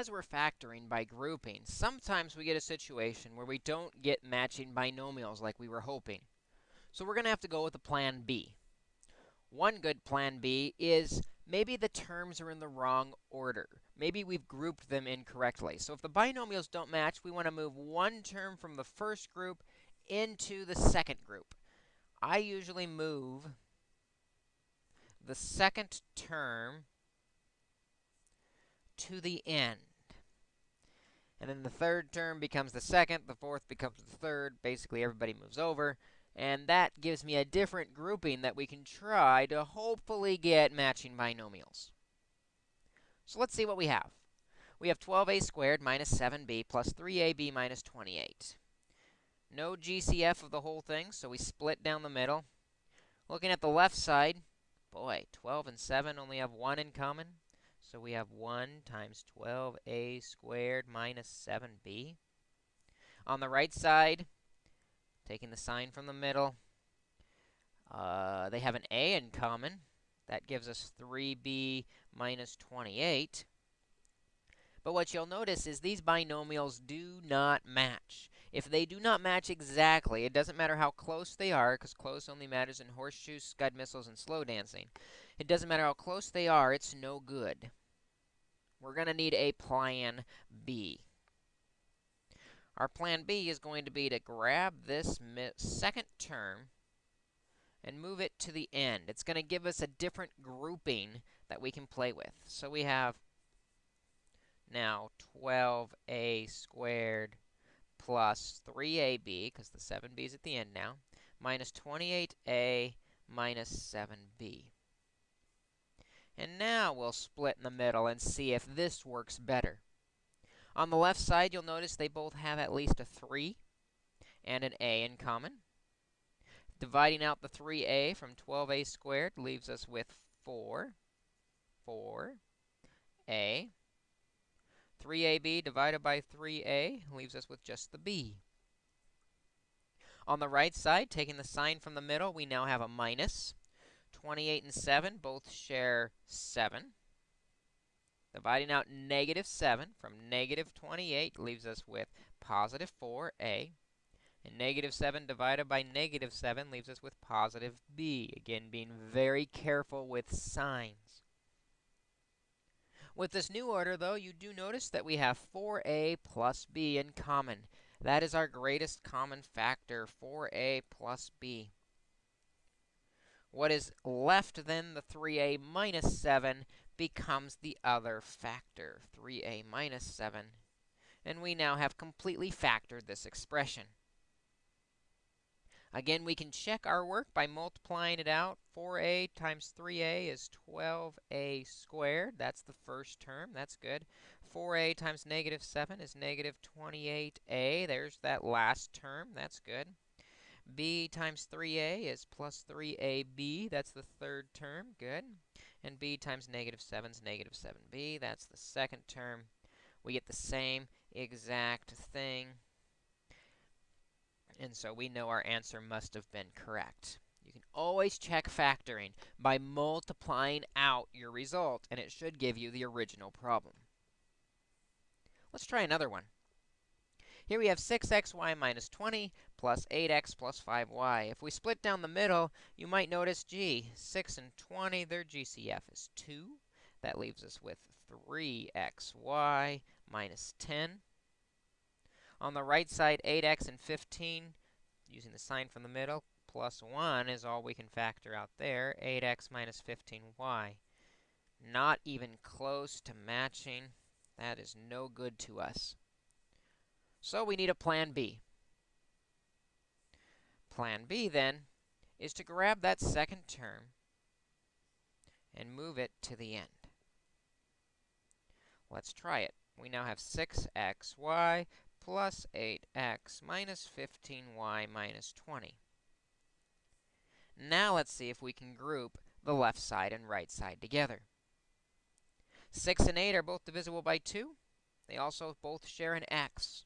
as we're factoring by grouping, sometimes we get a situation where we don't get matching binomials like we were hoping. So we're going to have to go with a plan B. One good plan B is maybe the terms are in the wrong order. Maybe we've grouped them incorrectly. So if the binomials don't match, we want to move one term from the first group into the second group. I usually move the second term to the end. And then the third term becomes the second, the fourth becomes the third. Basically, everybody moves over. And that gives me a different grouping that we can try to hopefully get matching binomials. So let's see what we have. We have 12a squared minus 7b plus 3ab minus 28. No GCF of the whole thing, so we split down the middle. Looking at the left side, boy, 12 and 7 only have 1 in common. So we have 1 times 12a squared minus 7b. On the right side, taking the sign from the middle, uh, they have an a in common. That gives us 3b minus 28. But what you'll notice is these binomials do not match. If they do not match exactly, it doesn't matter how close they are, because close only matters in horseshoes, scud missiles, and slow dancing. It doesn't matter how close they are, it's no good we're going to need a plan B. Our plan B is going to be to grab this second term and move it to the end. It's going to give us a different grouping that we can play with. So we have now 12a squared plus 3ab, because the 7b is at the end now, minus 28a minus 7b. And now we'll split in the middle and see if this works better. On the left side, you'll notice they both have at least a 3 and an a in common. Dividing out the 3a from 12a squared leaves us with 4, 4, a. 3ab divided by 3a leaves us with just the b. On the right side, taking the sign from the middle, we now have a minus. 28 and 7 both share 7. Dividing out negative 7 from negative 28 leaves us with positive 4a. And negative 7 divided by negative 7 leaves us with positive b. Again, being very careful with signs. With this new order, though, you do notice that we have 4a plus b in common. That is our greatest common factor, 4a plus b. What is left then, the 3a minus 7, becomes the other factor, 3a minus 7. And we now have completely factored this expression. Again, we can check our work by multiplying it out. 4a times 3a is 12a squared. That's the first term. That's good. 4a times negative 7 is negative 28a. There's that last term. That's good b times 3a is plus 3ab. That's the third term. Good. And b times negative 7 is negative 7b. That's the second term. We get the same exact thing. And so we know our answer must have been correct. You can always check factoring by multiplying out your result, and it should give you the original problem. Let's try another one. Here we have 6xy minus 20 plus 8x plus 5y. If we split down the middle, you might notice, gee, 6 and 20, their GCF is 2. That leaves us with 3xy minus 10. On the right side, 8x and 15, using the sign from the middle, plus 1 is all we can factor out there, 8x minus 15y. Not even close to matching. That is no good to us. So we need a plan B. Plan B, then, is to grab that second term and move it to the end. Let's try it. We now have 6xy plus 8x minus 15y minus 20. Now let's see if we can group the left side and right side together. 6 and 8 are both divisible by 2. They also both share an x.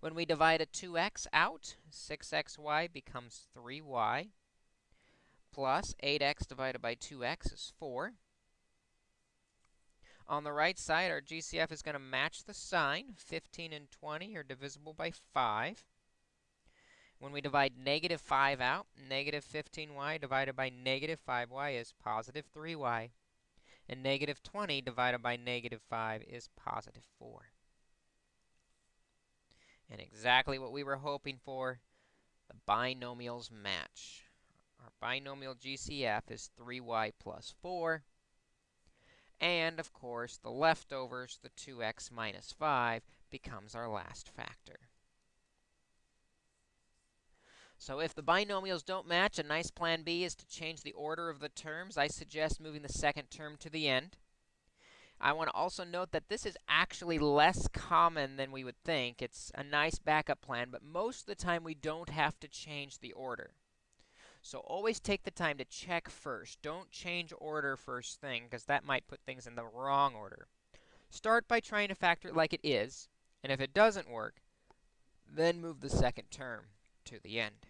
When we divide a 2x out, 6xy becomes 3y plus 8x divided by 2x is 4. On the right side, our GCF is going to match the sign. 15 and 20 are divisible by 5. When we divide negative 5 out, negative 15y divided by negative 5y is positive 3y. And negative 20 divided by negative 5 is positive 4. And exactly what we were hoping for, the binomials match. Our binomial GCF is 3y plus 4. And, of course, the leftovers, the 2x minus 5, becomes our last factor. So if the binomials don't match, a nice plan B is to change the order of the terms. I suggest moving the second term to the end. I want to also note that this is actually less common than we would think. It's a nice backup plan, but most of the time we don't have to change the order. So always take the time to check first. Don't change order first thing, because that might put things in the wrong order. Start by trying to factor it like it is, and if it doesn't work, then move the second term to the end.